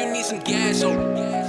you need some gas, oh.